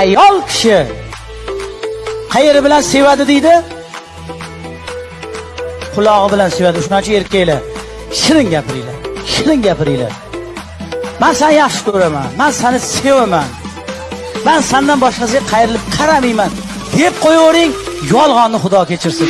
ayol kishi. Qayeri bilan sevadi deydi. Qulog'i bilan sevadi. Shuning uchun erkaklar. Shirin gapiringlar. Shirin gapiringlar. Man seni yaxshi ko'raman. Man seni sevaman. Man sandan boshqasiga qayrilib qaramayman deb qo'yavering. Yolg'onni xudo kechirsin.